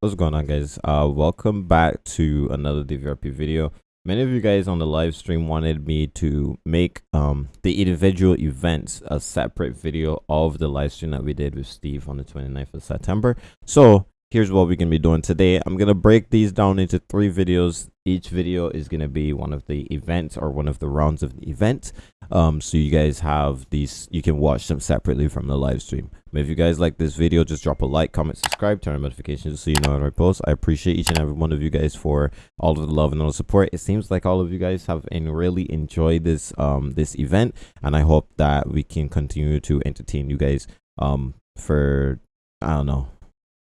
what's going on guys? Uh welcome back to another dvrp video. Many of you guys on the live stream wanted me to make um the individual events a separate video of the live stream that we did with steve on the 29th of september. So here's what we're gonna be doing today. I'm gonna break these down into three videos. Each video is gonna be one of the events or one of the rounds of the event. Um so you guys have these you can watch them separately from the live stream. But if you guys like this video just drop a like comment subscribe turn on notifications so you know when i post. I appreciate each and every one of you guys for all of the love and all the support. It seems like all of you guys have and really enjoyed this um this event and i hope that we can continue to entertain you guys um for i don't know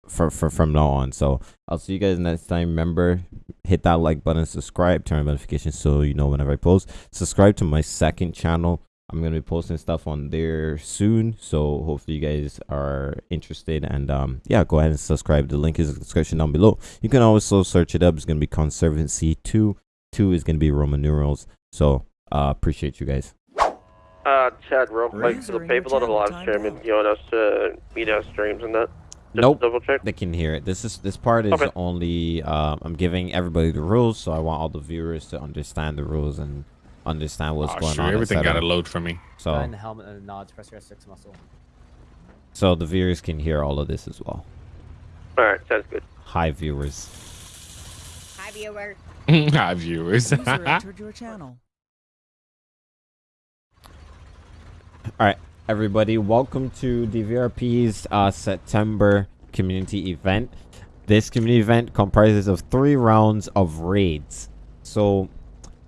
for, for from now on. So i'll see you guys next time. Remember hit that like button subscribe turn on notifications so you know whenever i post. Subscribe to my second channel. I'm going to be posting stuff on there soon so hopefully you guys are interested. And um yeah go ahead and subscribe. The link is in the description down below. You can also search it up. It's going to be conservancy 2 2 is going to be roman numerals. So uh appreciate you guys. Uh, Chad, real quick, so the Razor in your people on the channel, live time stream, out. you want us to meet our streams and that? Just Nope. double check? they can hear it this is this part is Okay. only um i'm giving everybody the rules so i want all the viewers to understand the rules and understand what's Aw, going sure, on everything got to load for me. so Behind the helmet and nods, press your S6 muscle. so the viewers can hear all of this as well Alright, sounds good. hi viewers Hi, viewer. Hi, viewers. User entered your channel. all right everybody. Welcome to dvrp's uh september community event. This community event comprises of three rounds of raids. So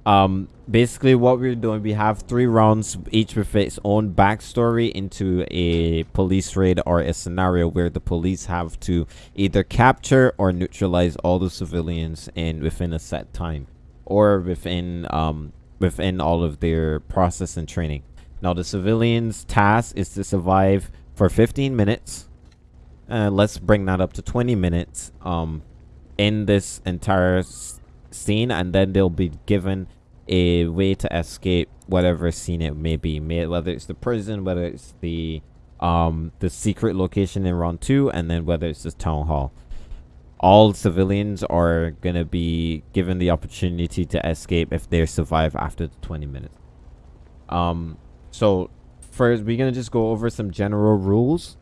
um basically what we're doing we have three rounds each with its own backstory into a police raid or a scenario where the police have to either capture or neutralize all the civilians in within a set time or within um within all of their process and training now the civilians task is to survive for 15 minutes. Uh, let's bring that up to 20 minutes um in this entire scene and then they'll be given a way to escape whatever scene it may be. May, whether it's the prison whether it's the um the secret location in round two and then whether it's the town hall. All civilians are gonna be given the opportunity to escape if they survive after the 20 minutes. Um so first we're gonna just go over some general rules.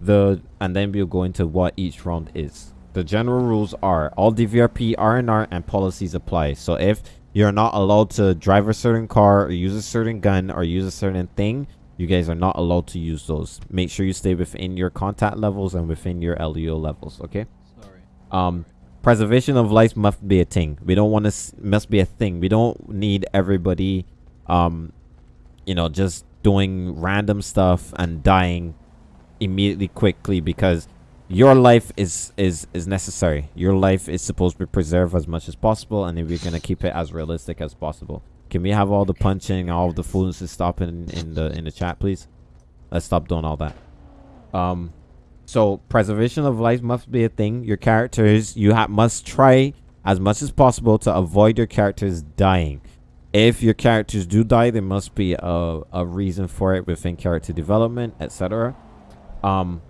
The and then we'll go into what each round is. The general rules are all dvrp rnr and policies apply. So if you're not allowed to drive a certain car or use a certain gun or use a certain thing you guys are not allowed to use those. Make sure you stay within your contact levels and within your leo levels okay? Sorry. um preservation of life must be a thing. We don't want to must be a thing. We don't need everybody um you know just doing random stuff and dying immediately quickly because your life is is is necessary. Your life is supposed to be preserved as much as possible and we're gonna keep it as realistic as possible. Can we have all the punching all the foolishness stop in in the in the chat please? Let's stop doing all that. Um so preservation of life must be a thing. Your characters you must try as much as possible to avoid your characters dying if your characters do die there must be a, a reason for it within character development etc um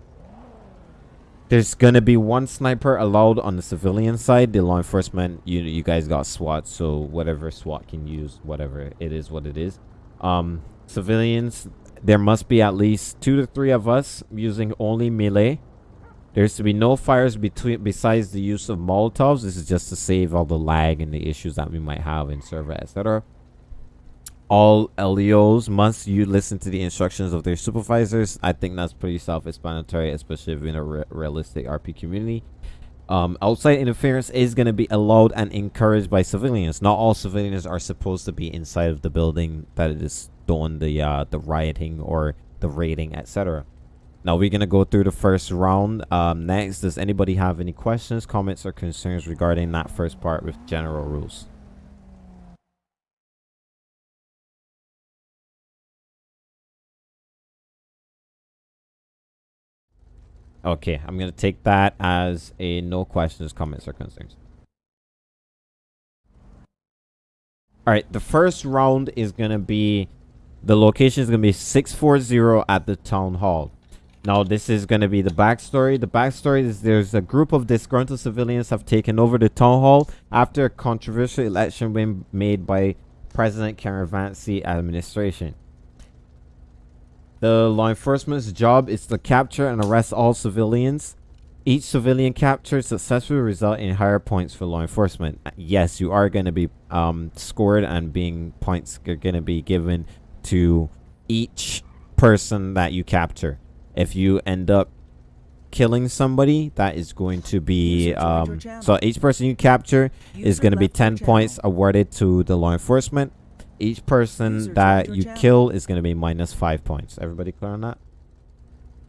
there's gonna be one sniper allowed on the civilian side. The law enforcement you you guys got swat so whatever swat can use whatever it is what it is. Um civilians there must be at least two to three of us using only melee there's to be no fires between besides the use of molotovs. This is just to save all the lag and the issues that we might have in server etc all leos must you listen to the instructions of their supervisors. I think that's pretty self-explanatory especially if you're in a re- realistic rp community. Um, outside interference is going to be allowed and encouraged by civilians. Not all civilians are supposed to be inside of the building that is doing the uh, the rioting or the raiding etc now we're gonna go through the first round. Um, next, does anybody have any questions, comments, or concerns regarding that first part with general rules? Okay, I'm gonna take that as a no questions, comments, or concerns. All right, the first round is gonna be the location is gonna be 640 at the town hall. Now, this is going to be the backstory. The backstory is there's a group of disgruntled civilians have taken over the town hall after a controversial election win made by President Karen Vance administration. The law enforcement's job is to capture and arrest all civilians. Each civilian captured successfully result in higher points for law enforcement. Yes, you are going to be um, scored and being points are going to be given to each person that you capture. If you end up killing somebody, that is going to be User joined your um, so each person you capture is going to be 10 points awarded to the law enforcement. Each person User that you channel. kill is going to be minus 5 points. Everybody clear on that?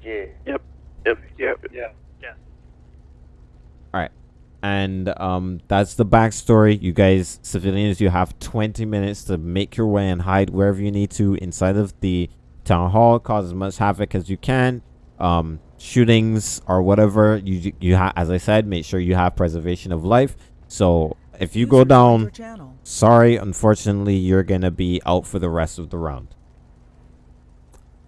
Yeah. Yep. Yep. Yep. Yeah. and um, that's the backstory. You guys, civilians, you have 20 minutes to make your way and hide wherever you need to inside of the town hall. Cause as much havoc as you can. Um, shootings or whatever. You you have, as I said, make sure you have preservation of life. So if you go User down, sorry, unfortunately, you're gonna be out for the rest of the round.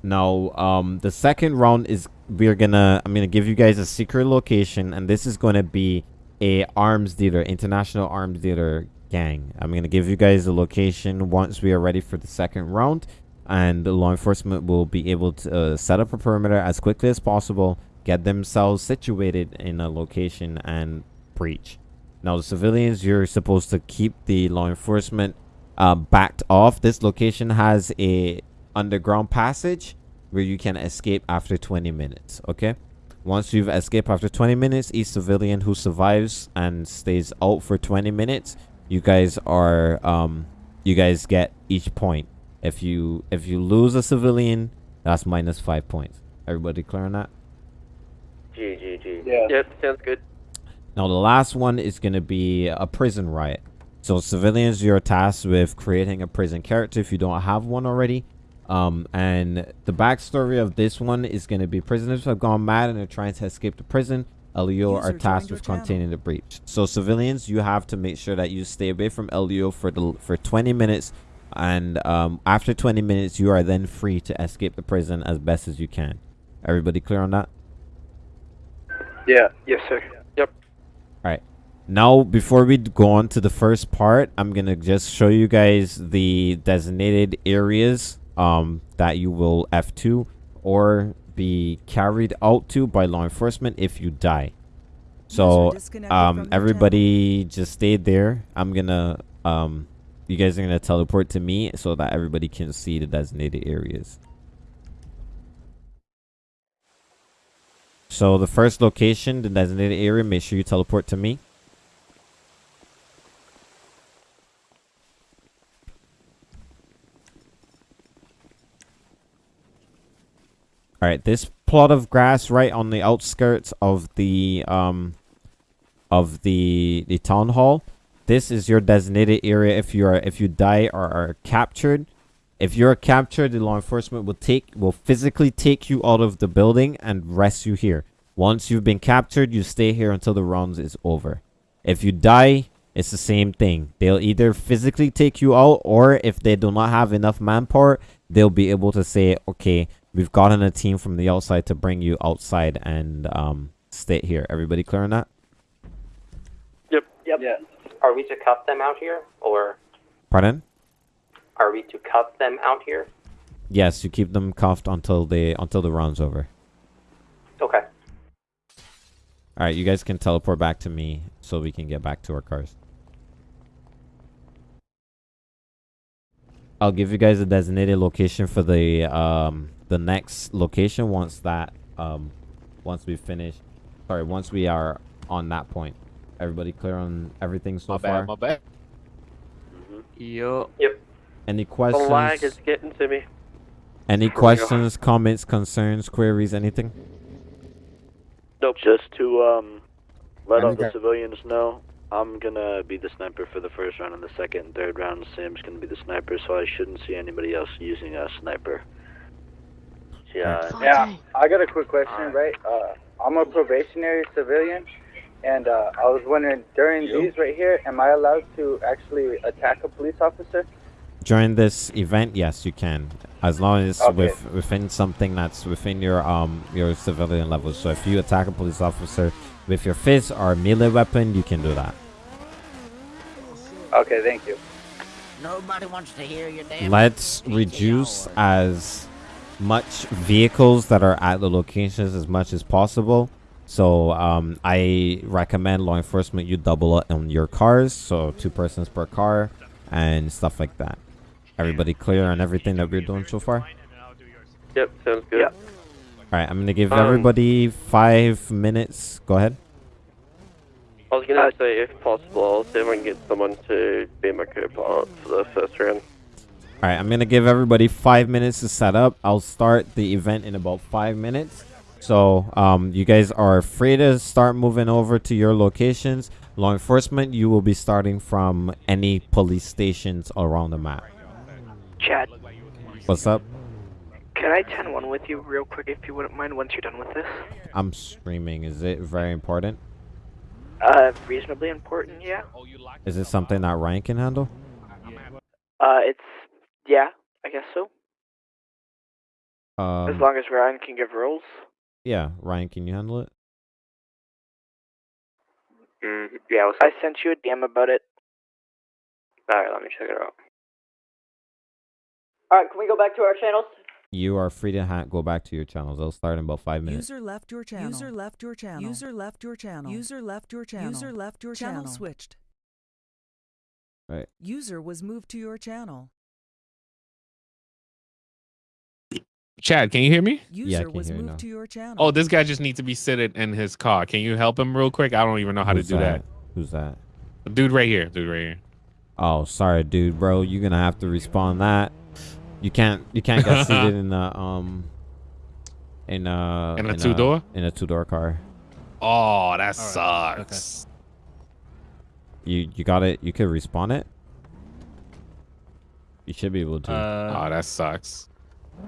Now, um, the second round is we're gonna I'm gonna give you guys a secret location, and this is gonna be a arms dealer, international arms dealer gang. I'm gonna give you guys the location once we are ready for the second round, and the law enforcement will be able to uh, set up a perimeter as quickly as possible, get themselves situated in a location, and breach. Now, the civilians, you're supposed to keep the law enforcement uh, backed off. This location has a underground passage where you can escape after 20 minutes. Okay. Once you've escaped after 20 minutes, each civilian who survives and stays out for 20 minutes, you guys are um, you guys get each point. If you if you lose a civilian, that's minus five points. Everybody clear on that? G G G. Yeah. Yep. Sounds good. Now, the last one is going to be a prison riot. So, civilians, you're tasked with creating a prison character if you don't have one already. Um, and the backstory of this one is going to be prisoners have gone mad and are trying to escape the prison. LEO are tasked with containing the breach. So, civilians, you have to make sure that you stay away from LEO for the for 20 minutes. And um, after 20 minutes, you are then free to escape the prison as best as you can. Everybody clear on that? Yeah. Yes, sir. Yep. Alright. Now, before we go on to the first part, I'm gonna just show you guys the designated areas um, that you will F2 or be carried out to by law enforcement if you die. So, User disconnected from um, everybody just stay there. I'm gonna, um, you guys are gonna teleport to me so that everybody can see the designated areas. So the first location, the designated area, make sure you teleport to me. All right, this plot of grass right on the outskirts of the um of the the town hall. This is your designated area if you are if you die or are captured. If you're captured, the law enforcement will take will physically take you out of the building and rest you here. Once you've been captured, you stay here until the rounds is over. If you die, it's the same thing. They'll either physically take you out or if they do not have enough manpower, they'll be able to say, "Okay, we've gotten a team from the outside to bring you outside and um stay here." Everybody clear on that? Yep. Yep. Yeah. Are we to cuff them out here, or Pardon? are we to cuff them out here? Yes, you keep them cuffed until they until the round's over. Okay. All right, you guys can teleport back to me so we can get back to our cars. I'll give you guys a designated location for the um the next location once that um once we finish. Sorry, once we are on that point. Everybody clear on everything so My far? bad, my bad. Yo. Any questions? The lag questions? is getting to me. Any questions, comments, concerns, queries, anything? Nope. Just to um, let all the civilians know, I'm gonna be the sniper for the first round, and the second and third round, Sam's gonna be the sniper. So I shouldn't see anybody else using a sniper. Yeah. Yeah, I got a quick question, right? Uh, I'm a probationary civilian, and uh, I was wondering during these right here, am I allowed to actually attack a police officer? during this event, yes, you can, as long as Okay. with within something that's within your um your civilian level. So if you attack a police officer with your fist or melee weapon, you can do that. Okay, thank you. Nobody wants to hear your damn. Let's reduce as much vehicles that are at the locations as much as possible. So um, I recommend law enforcement you double up on your cars, so two persons per car, and stuff like that. Everybody clear on everything that we're doing so far? Yep, sounds good. Yep. All right, I'm gonna give Um, everybody five minutes. Go ahead. I was gonna say, if possible, I'll see if I can get someone to be my co-pilot for the first round. All right, I'm gonna give everybody five minutes to set up. I'll start the event in about five minutes. So, um, you guys are free to start moving over to your locations. Law enforcement, you will be starting from any police stations around the map. Chad, What's up? can I 10-1 with you real quick if you wouldn't mind once you're done with this? I'm streaming. Is it very important? Uh, reasonably important, yeah. Is it something that Ryan can handle? Uh, it's, yeah, I guess so. as Um, long as Ryan can give rules. Yeah, Ryan, can you handle it? Mm, yeah, what's I sent you a DM about it. Alright, let me check it out. Alright, can we go back to our channels? You are free to ha- go back to your channels. I'll start in about five minutes. User left your channel. User left your channel. User left your channel. User left your channel. User left your channel. Channel switched. Right. User was moved to your channel. Chad, can you hear me? User can was hear you moved now. to your channel. Oh, this guy just needs to be seated in his car. Can you help him real quick? I don't even know how Who's to do that. Who's that? Dude right here. Dude right here. Oh, sorry, dude, bro. You're gonna have to respond that. You can't. You can't get seated in a um. In a In a two-door? in a two door car. Oh, that sucks. You you got it. You could respawn it. You should be able to. oh, that sucks.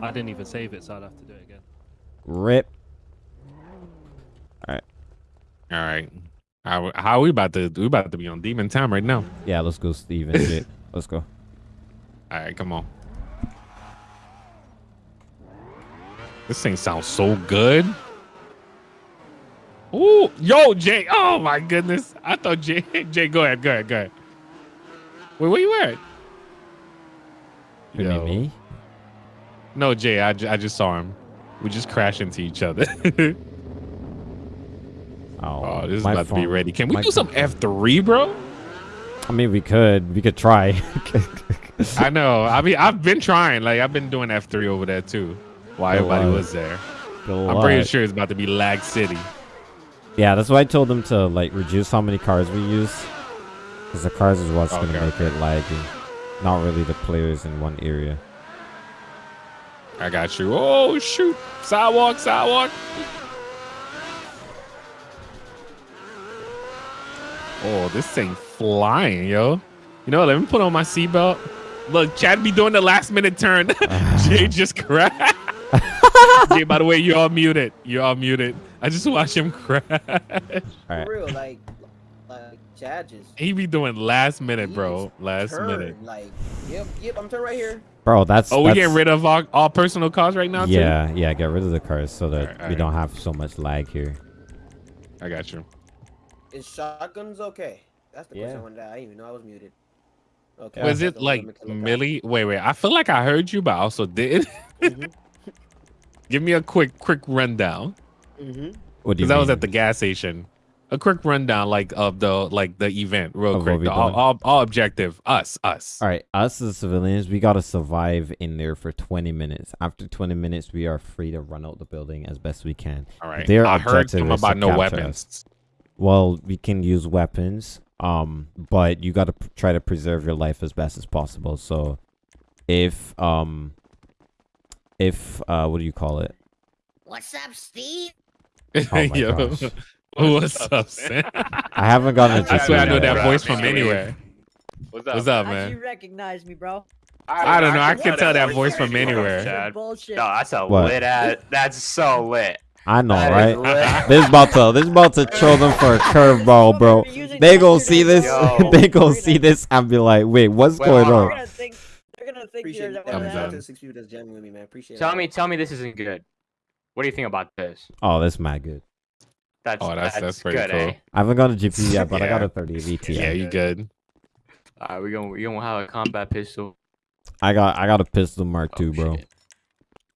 I didn't even save it, so I'd have to do it again. Rip. All right. Alright. How, how we about to we about to be on demon time right now? Yeah, let's go, Steven. shit. Let's go. All right, come on. This thing sounds so good. Ooh, yo, Jay. Oh my goodness. I thought Jay. Jay, go ahead, go ahead, go ahead. Wait, where you at? You mean me? No, Jay. I, I just saw him. We just crashed into each other. Oh, oh, this is about to be ready. Can we my do some F three, bro? I mean, we could. We could try. I know. I mean, I've been trying. Like, I've been doing F three over there too. While Good everybody luck. was there. Good I'm pretty sure it's about to be Lag City. Yeah, that's why I told them to like reduce how many cars we use, because the cars is what's Okay. gonna make it laggy, not really the players in one area. I got you. Oh shoot! Sidewalk, sidewalk. Oh, this thing flying, yo. You know, what, let me put on my seatbelt. Look, Chad be doing the last minute turn. Jay just crashed. Jay, by the way, you're all muted. You're all muted. I just watched him crash. Alright. For real, like, like Chad just He be doing last minute, bro. Last turned, minute. Like, yep, yep, I'm turning right here. Bro, that's Oh, we that's, getting rid of all, all personal cars right now, too? Yeah, yeah, get rid of the cars so that Alright, we alright. don't have so much lag here. I got you. Is shotguns okay? That's the Yeah. question I wanted to. I didn't even know I was muted. Okay. Was it like look at Millie? Wait, wait. I feel like I heard you, but I also did. Mhm. Give me a quick, quick rundown. Mhm. What do you Because I was at the gas station. A quick rundown, like of the like the event, real Of quick. The all, all, all objective. Us, us. All right, us as civilians, we gotta survive in there for 20 minutes. After 20 minutes, we are free to run out the building as best we can. All right. Their I heard objective something is to about no capture weapons. us. Well, we can use weapons, um, but you gotta p- try to preserve your life as best as possible. So, if um, if uh, what do you call it? What's up, Steve? Oh my Yo, gosh. What's up, Sam? I haven't gotten a I GP swear I know that voice from anywhere. What's up, What's up, How'd you recognize me, bro? I don't know. I can tell that voice from anywhere. Chad. Bullshit. No, that's a What? lit ass. That's so lit. I know, That is right? lit. this about to this about to throw them for a curveball, bro. They gonna see this. They gonna see this and be like, "Wait, what's Wait, going on?" They're gonna think they're don't think Appreciate you're it. that one Shout out of to done. the six people that's jamming me, man. Appreciate Tell it. me, tell me this isn't good. What do you think about this? Oh, that's mad good. That's Oh, that's- that's pretty good, cool. eh? I haven't got a GP yet, but I got a 30 VTI. Yeah, you good. Alright, we gonna we gonna have a combat pistol. I got I got a pistol Mark Oh, II, bro. shit.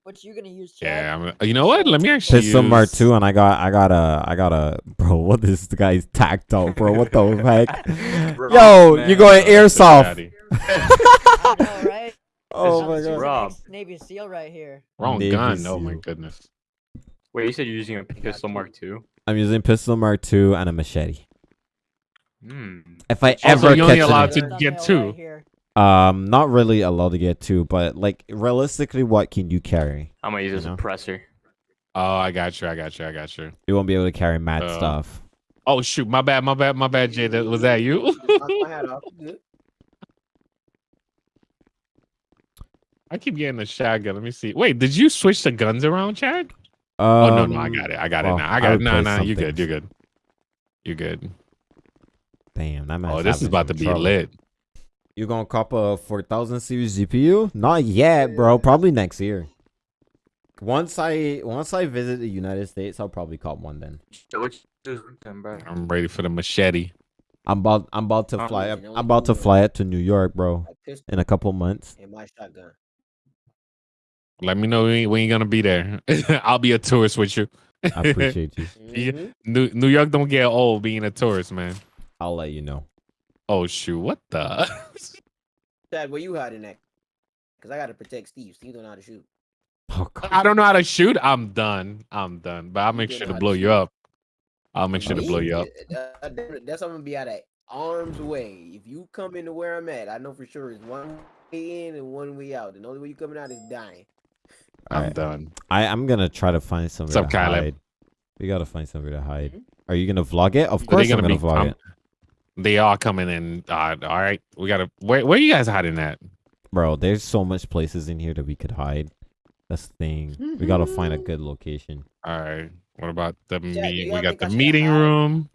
What you gonna use, Chad? Yeah, I'm, you know what? Let me actually Pistol Mark Two, and I got I got a I got a bro. What is the guy's tactile, bro? What the heck? Rob, Yo, man. you going airsoft? I know, right? Oh This my god. Rob. Navy SEAL right here. Wrong Navy gun. Oh my goodness. Wait, you said you're using a pistol Mark II? I'm using pistol Mark two and a machete. Hmm. If I Also, ever you only catch allowed to get Thumbnail right two. um, not really allowed to get two, but like realistically, what can you carry? I'm gonna use a You suppressor. Oh, I got you. I got you. I got you. You won't be able to carry mad Uh, stuff. Oh shoot, my bad, my bad, my bad, Jay. That was that you? Knock my hat off. Good. I keep getting a shotgun. Let me see. Wait, did you switch the guns around, Chad? Um, oh no, no, I got it. I got well, it now. I got it. Nah, replaced nah, some you good. You're good. You're good. Damn, that man. Oh, this is about to be lit. You gonna cop a 4000 series GPU? Not yet, bro. Probably next year. Once I once I visit the United States, I'll probably cop one then. So what you do then, bro? I'm ready for the machete. I'm about I'm about to fly up, I'm about to fly it to New York, bro, in a couple months. and my shotgun. Let me know when you- when you're gonna be there. I'll be a tourist with you. I appreciate you. Yeah. Mhm. New New York don't get old being a tourist, man. I'll let you know. Oh shoot, what the? Dad, where you hiding at? Cause I gotta protect Steve. Steve don't know how to shoot. Oh god. I don't know how to shoot. I'm done. I'm done. But I'll make You sure to blow to you shoot. up. I'll make sure to blow you up. Me? Uh, that- That's I'm gonna be out at arm's way. If you come into where I'm at, I know for sure it's one way in and one way out. And the only way you're coming out is dying. I'm Alright. done. I I'm gonna try to find somewhere up, to Caleb? hide. We gotta find somewhere to hide. Mhm. Are you gonna vlog it? Of Are they course, I'm gonna gonna be- vlog I'm- it, They are coming in. Uh, all right, we gotta. Where where you guys hiding at? bro. There's so much places in here that we could hide. That's the thing. We gotta find a good location. All right. What about the do meet? We got think I the meeting hide? room.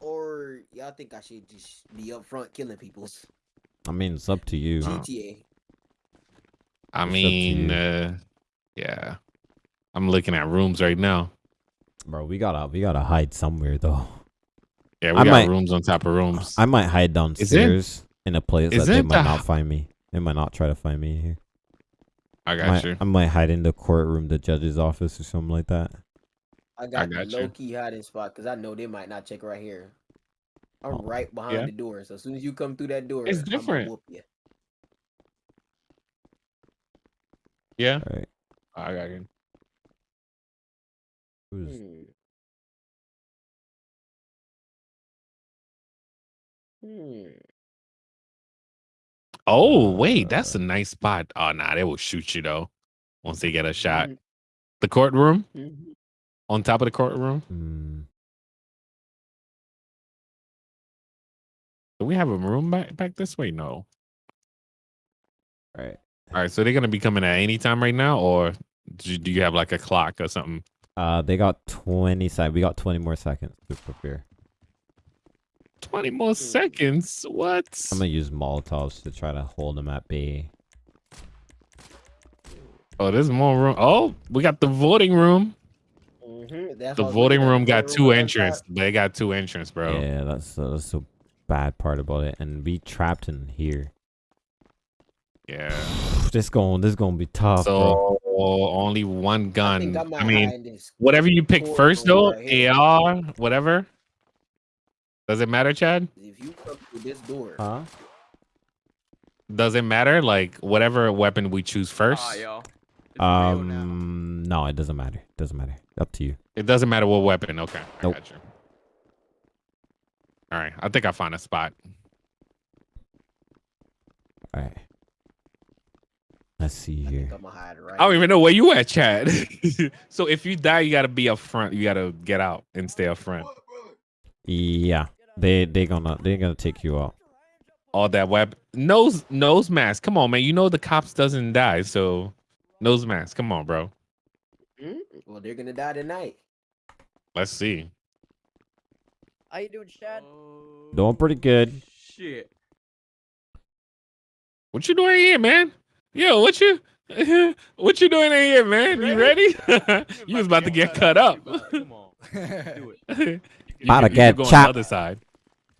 Or y'all think I should just be up front killing people? I mean, it's up to you. GTA. I up to mean, you. uh, yeah. I'm looking at rooms right now. Bro, we gotta we gotta hide somewhere though. Yeah, we I got might- rooms on top of rooms. I might hide downstairs in a place that they might the not find me. They might not try to find me here. I I got might, you. I might hide in the courtroom, the judge's office, or something like that. I got, got the you. low key hiding spot because I know they might not check right here. I'm Oh, right behind yeah. the door, so as soon as you come through that door, It's I'ma different. whoop you. Yeah, All right. I got you. Who's Hmm. Hmm. Oh wait, that's Uh, a nice spot. Oh nah, they will shoot you though once they get a shot. Mhm. The courtroom Mhm. on top of the courtroom. hmm, Do we have a room back back this way? No. all right. All right, so they're gonna be coming at any time right now, or do you, do you have like a clock or something? Uh, they got twenty sec. We got twenty more seconds to prepare. Twenty more seconds. What? I'm gonna use Molotovs to try to hold them at bay. Oh, there's more room. Oh, we got the voting room. Mhm, that's The what I was voting room got voting two room entrance. They got two entrance, bro. Yeah, that's uh, that's the bad part about it, and we trapped in here. Yeah. This going this gonna be tough, bro. So only one gun. I I, mean, whatever you pick first though, right here. AR, whatever. Does it matter, Chad? If you come through this door, Huh? Does it matter? Like whatever weapon we choose first. Yo. It's real now. Um, no, it doesn't matter. It doesn't matter. Up to you. It doesn't matter what weapon. Okay, I Nope. got you. All right, I think I found a spot. All right. Let's see I here. think I'm gonna hide right. I don't even know where you at, Chad. so if you die, you gotta be up front. You gotta get out and stay up front. Yeah, they they gonna they gonna take you out. All that web nose nose mask. Come on, man. You know the cops doesn't die, so nose mask. Come on, bro. Hmm? Well, they're gonna die tonight. Let's see. How you doing, Chad? Doing pretty good. Shit. What you doing here, man? Yo, what you what you doing in here, man? You ready? you was about to get cut up. Come on. Do it. About to get could on the chopped. other side.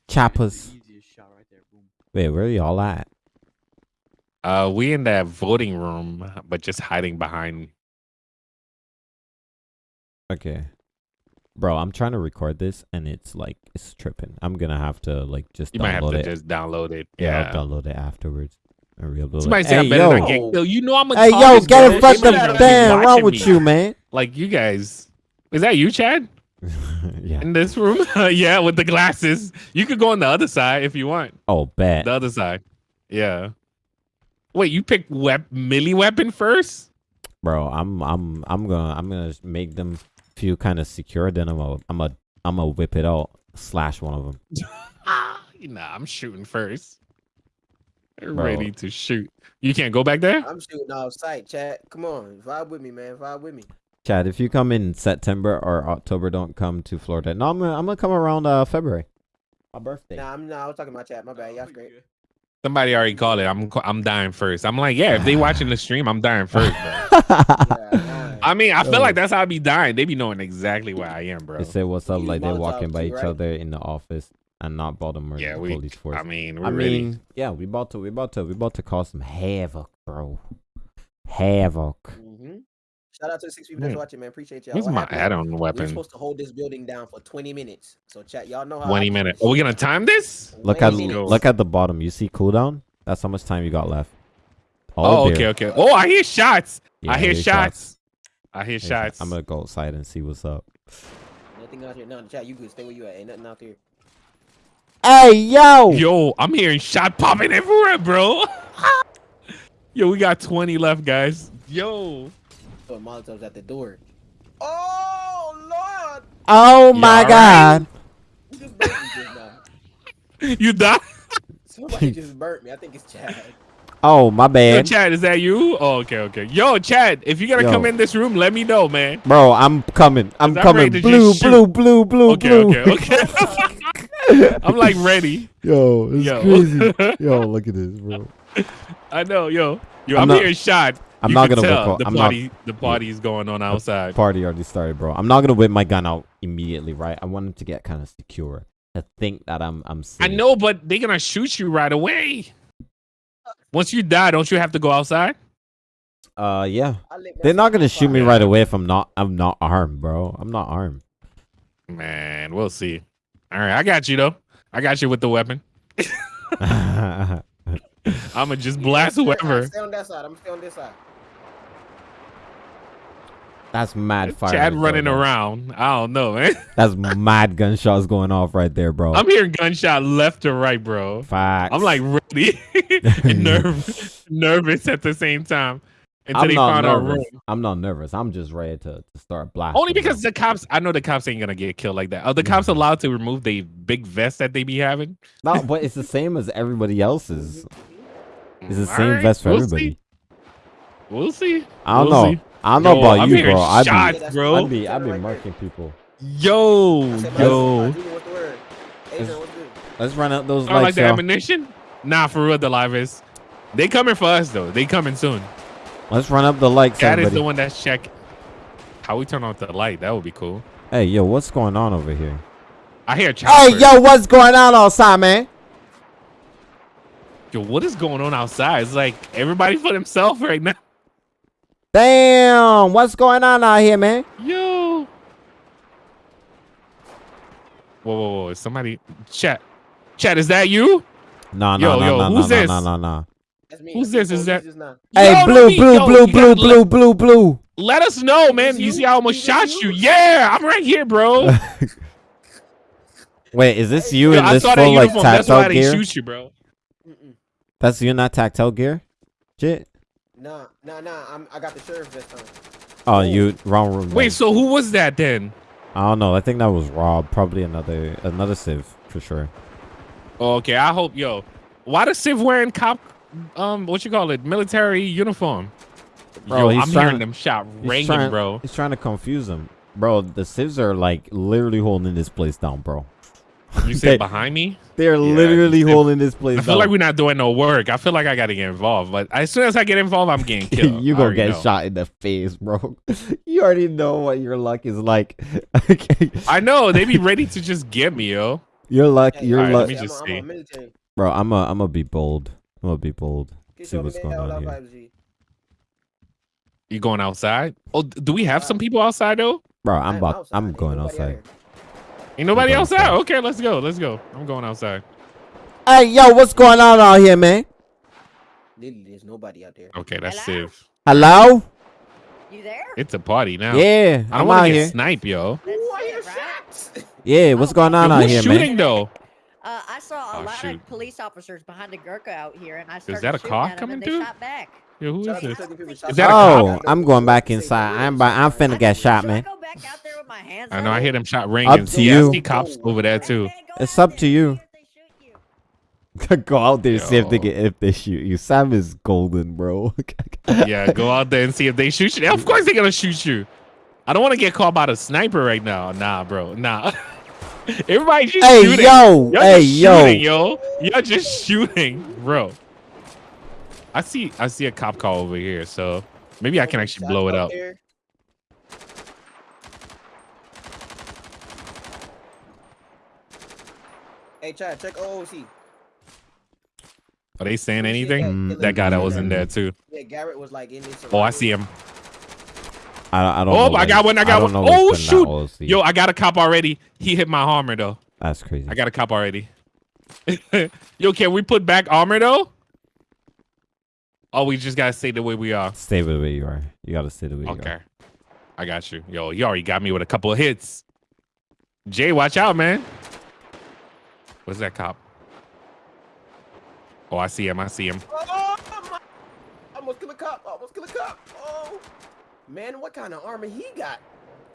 Choppers. Easiest shot right there. Boom. Wait, where are y'all at? Uh, we in that voting room, but just hiding behind. Okay. Bro, I'm trying to record this and it's like it's tripping. I'm gonna have to like just You might have download to it. just download it. yeah, Yeah. I'll download it afterwards. And re-upload it. Somebody say hey, I better yo. not get killed. You know I'm a Hey yo, get bro. in front They of better the not be wrong with me. you, man. Like you guys. Is that you, Chad? yeah. In this room? yeah, with the glasses. You could go on the other side if you want. Oh, bet. The other side. Yeah. Wait, you picked wep- melee weapon first? Bro, I'm I'm I'm gonna I'm gonna make them feel kind of secure. Then I'm a I'm a I'm gonna whip it out, slash one of them. Nah, I'm shooting first. They're Bro. ready to shoot. You can't go back there? I'm shooting off sight, chat. Come on, vibe with me, man. Vibe with me. Chad, if you come in September or October, don't come to Florida. No, I'm gonna I'm gonna come around uh February. My birthday. Nah, I'm nah, I was talking about chat. My bad. Y'all great. Somebody already called it. I'm I'm dying first. I'm like, yeah, if they watching the stream, I'm dying first, bro. Yeah, I mean, I feel like that's how I be dying. They be knowing exactly where I am, bro. They say what's up You like they're walking by too, each right? other in the office and not Baltimore Yeah, we- police force. I mean, we're I ready. mean, yeah, we about to we about to we about to cause some havoc, bro. Havoc. Mm-hmm. Shout out to the six people that's watching, man. Appreciate y'all. Where's What my happened? add-on weapon? We're supposed to hold this building down for 20 minutes. So chat, y'all know how. 20 minutes. Are we gonna time this? Look at minutes. look at the bottom. You see cooldown? That's how much time you got left. Oh, there. okay, okay. Oh, I hear shots. Yeah, I hear hear shots. I hear shots. I'm gonna go outside and see what's up. Nothing out here. No, chat, you good. Stay where you at. Ain't nothing out there. Hey yo! Yo, I'm hearing shot popping everywhere, bro. Yo, we got 20 left, guys. Yo. Oh, Molotov's at the door. Oh Lord! Oh You my god! You just burnt me just now. You died? Somebody just burnt me. I think it's Chad. Oh my Yo, bad. Chad, is that you? Oh, okay, okay. Yo, Chad, if you're gonna Yo. come in this room, let me know, man. Bro, I'm coming. I'm I'm coming. ready to Blue, blue, blue, blue, Okay, blue. okay, okay. I'm like ready. Yo, it's Yo. crazy. Yo, look at this, bro. I know, yo. Yo, I'm I'm, not- hearing shot. I'm You not gonna whip tell out- the I'm not- party the party's going on outside. Party already started, bro. I'm not gonna whip my gun out immediately, right? I want him to get kind of secure. To think that I'm I'm safe. I know, but they're gonna shoot you right away. Once you die, don't you have to go outside? Uh yeah. They're not gonna shoot me right away if I'm not I'm not armed, bro. I'm not armed. Man, we'll see. All right, I got you though. I got you with the weapon. I'ma just blast Stay- whoever. Stay on that side. I'm gonna stay on this side. That's mad fire. Chad running there, around. I don't know, man. That's mad gunshots going off right there, bro. I'm hearing gunshot left to right, bro. Facts. I'm like ready and nerve, nervous at the same time until I'm they not found our nervous. room. I'm not nervous. I'm just ready to, to start blasting. Only bro. because the cops, I know the cops ain't gonna get killed like that. Are the cops allowed to remove the big vest that they be having? No, but it's the same as everybody else's. It's the All same right, vest for we'll everybody. See. We'll see. I don't We'll know. see. I don't know Yo, about I'm you, hearing bro. I shots, be, bro. I be, I be marking people. Yo, yo. Junior, what's the word? Adrian, what's good? Let's run out those I don't like the y'all. ammunition. Nah, for real, the live is. They coming for us though. They coming soon. Let's run up the lights, That is everybody. the one that's check. How we turn off the light? That would be cool. Hey, yo, what's going on over here? I hear Hey, yo, what's going on outside, man? Yo, what is going on outside? It's like everybody for themselves right now. Damn, what's going on out here, man? Yo. Whoa, whoa, whoa! Somebody chat, chat. Is that you? Nah, Yo, nah, nah, yo, nah, who's nah, this? nah, nah, nah. That's me. Who's this? Is that- Hey, Yo, blue, me, blue, yo, blue, you blue, gotta blue, blue, blue. Let us know, man. You you? see, I almost shot you. you? Yeah, I'm right here, bro. Wait, is this you Yo, in I this saw that full like uniform. That's why tactile they gear? shoot you, bro. That's you in that tactile gear? Shit. Nah, nah, nah. I'm, I got the sheriff vest on. Oh, you wrong room. Wait, then. so who was that then? I don't know. I think that was Rob. Probably another another Civ for sure. Oh, okay, I hope, yo. Why the Civ wearing cop, um, what you call it, military uniform? Bro, yo, he's I'm trying- hearing them shot He's ringing, trying, bro. He's trying to confuse them, bro. The Civs are like literally holding this place down, bro. You say behind me? They're Yeah, literally they- holding this place I feel down. like we're not doing no work. I feel like I gotta get involved, but as soon as I get involved, I'm getting killed. you I gonna get know. shot in the face, bro. you already know what your luck is like. I know they be ready to just get me, yo. your luck, Hey, your Alright, luck, let me just I'm, see. a, I'm a military. bro. I'm a, I'm gonna be bold. I'm gonna be bold. Get See what's going on here, 5G. You going outside? Oh, do we have some people outside though? bro. I I'm about, outside. I'm going nobody outside. Ain't nobody going outside. outside. Okay, let's go. Let's go. I'm going outside. Hey, yo, what's going on out here, man? Literally, there's nobody out there. Okay, that's Hello? safe. Hello? You there? It's a party now. Yeah, I don't I'm want out to get here. sniped, yo. That's Ooh, I it, shots. Yeah, what's going on Yo, out who's here, shooting man? though? I saw a Oh, lot shoot. of police officers behind the Gurkha out here, and I started that a shooting car at 'em, coming they through? shot back. Yo, who is Shout to this? Is that out a to Oh, Kentucky I'm going back inside. I'm, by, I'm finna get shot, Should I man. go back out there with my hands I know. I hear them shot ringing. Up ringing. to See, I you. see cops over there too. It's up to you. see if they shoot you. Go out there, and see if they get if they shoot you. Sam is golden, bro. Yeah, go out there and see if they shoot you. Of course they're gonna shoot you. I don't want to get caught by the sniper right now. Nah, bro. Nah. Everybody just Hey, shooting. yo. Y'all Hey, just yo. shooting, yo. Y'all just shooting, bro. I see. I see a cop car over here, so maybe I can actually Shots blow it out up. there. Hey, Chad, check OOC. Are they saying anything? that- mm, That guy that was in there too. Yeah, Garrett was like in this. Oh, I see him. I, I don't. Oh, know I got one. I got don't one. know Oh what's in that shoot! Yo, I got a cop already. He hit my armor though. that's crazy. I got a cop already. Yo, can we put back armor though? Oh, we just gotta stay the way we are. Stay the way you are. You gotta stay the way you are. Okay. are. I got you. Yo, you already got me with a couple of hits. Jay, watch out, man. What's that cop? Oh, I see him. I see him. Oh, my. Almost kill a cop. Almost kill a cop. Oh, man, what kind of armor he got?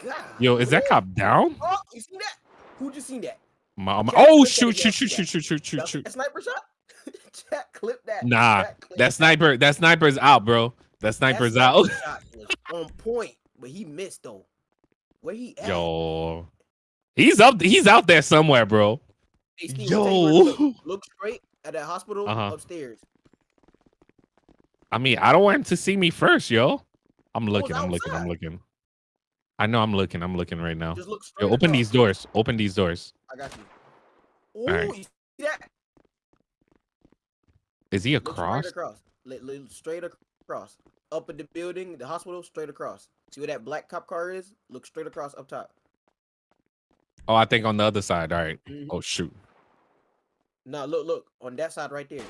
God. Yo, is that cop down? Oh, you see that? Who just seen that? My, my- oh, shoot, shoot, shoot, shoot, shoot, shoot, shoot, shoot. sniper shot. Jack, clip that. Nah, Jack, clip that sniper, that sniper's out, bro. That sniper's that out. on point, but he missed though. Where he at? Yo, he's up. He's out there somewhere, bro. Hey, Steve, I'll tell you where to Yo. Look, look straight at that hospital Uh-huh. upstairs. I mean, I don't want him to see me first, yo. I'm looking. I'm looking. I'm looking. I know. I'm looking. I'm looking right now. Just look straight. Yo, open across. these doors. Open these doors. I got you. Ooh, right. you see that? Is he across? Straight across. Straight across. Up in the building, the hospital, straight across. See where that black cop car is? Look straight across up top. Oh, I think on the other side. All right. Mhm. Oh shoot. No, look, look on that side right there.